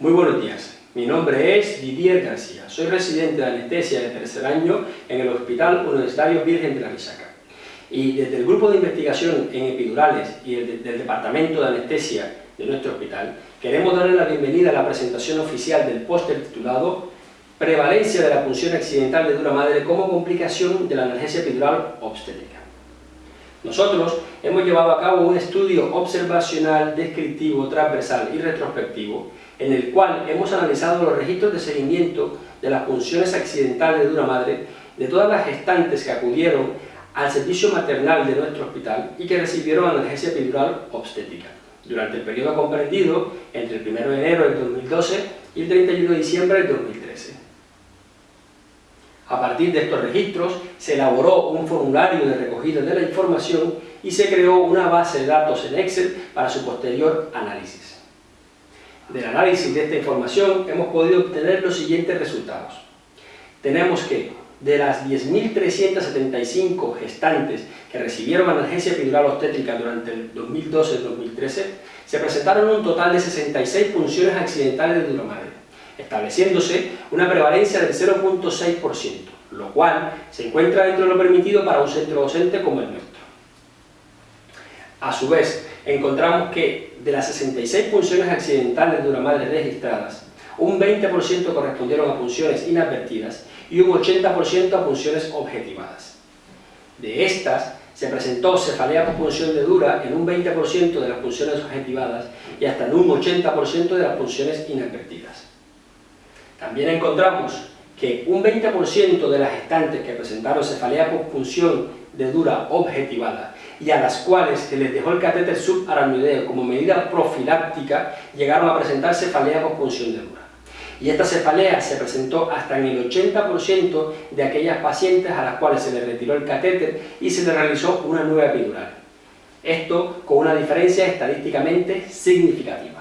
Muy buenos días, mi nombre es Didier García, soy residente de anestesia de tercer año en el Hospital Universitario Virgen de la Misaca. Y desde el grupo de investigación en epidurales y del Departamento de Anestesia de nuestro hospital, queremos darle la bienvenida a la presentación oficial del póster titulado Prevalencia de la punción accidental de dura madre como complicación de la analgesia epidural obstétrica. Nosotros hemos llevado a cabo un estudio observacional, descriptivo, transversal y retrospectivo en el cual hemos analizado los registros de seguimiento de las funciones accidentales de dura madre de todas las gestantes que acudieron al servicio maternal de nuestro hospital y que recibieron analgesia epidural obstétrica durante el periodo comprendido entre el 1 de enero del 2012 y el 31 de diciembre del 2013. A partir de estos registros se elaboró un formulario de recogida de la información y se creó una base de datos en Excel para su posterior análisis. Del análisis de esta información hemos podido obtener los siguientes resultados. Tenemos que de las 10.375 gestantes que recibieron analgesia epidural obstétrica durante el 2012-2013, se presentaron un total de 66 funciones accidentales de dura madre, estableciéndose una prevalencia del 0.6%, lo cual se encuentra dentro de lo permitido para un centro docente como el nuestro. A su vez, encontramos que de las 66 funciones accidentales de dura madre registradas, un 20% correspondieron a funciones inadvertidas y un 80% a funciones objetivadas. De estas, se presentó cefalea por función de dura en un 20% de las funciones objetivadas y hasta en un 80% de las funciones inadvertidas. También encontramos que un 20% de las gestantes que presentaron cefalea por función de dura objetivada y a las cuales se les dejó el catéter subaramioideo como medida profiláctica llegaron a presentar cefalea por función de dura. Y esta cefalea se presentó hasta en el 80% de aquellas pacientes a las cuales se les retiró el catéter y se les realizó una nueva epidural. Esto con una diferencia estadísticamente significativa.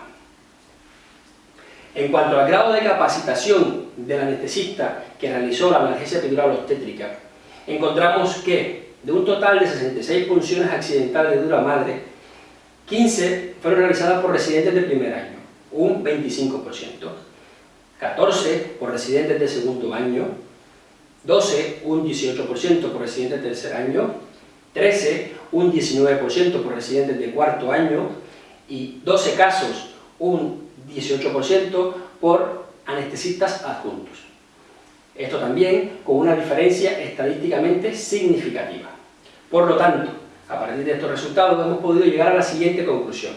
En cuanto al grado de capacitación del anestesista que realizó la analgesia epidural obstétrica, encontramos que de un total de 66 punciones accidentales de dura madre, 15 fueron realizadas por residentes de primer año, un 25%, 14 por residentes de segundo año, 12 un 18% por residentes de tercer año, 13 un 19% por residentes de cuarto año y 12 casos un 18% por anestesistas adjuntos. Esto también con una diferencia estadísticamente significativa. Por lo tanto, a partir de estos resultados hemos podido llegar a la siguiente conclusión.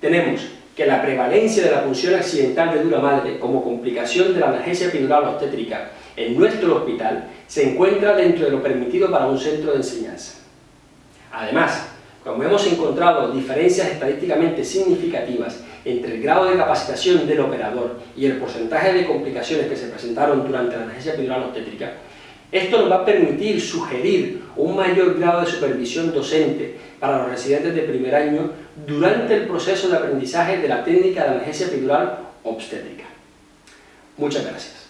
Tenemos que la prevalencia de la función accidental de dura madre como complicación de la emergencia epidural obstétrica en nuestro hospital se encuentra dentro de lo permitido para un centro de enseñanza. Además, como hemos encontrado diferencias estadísticamente significativas entre el grado de capacitación del operador y el porcentaje de complicaciones que se presentaron durante la emergencia epidural obstétrica, esto nos va a permitir sugerir un mayor grado de supervisión docente para los residentes de primer año durante el proceso de aprendizaje de la técnica de emergencia epidural obstétrica. Muchas gracias.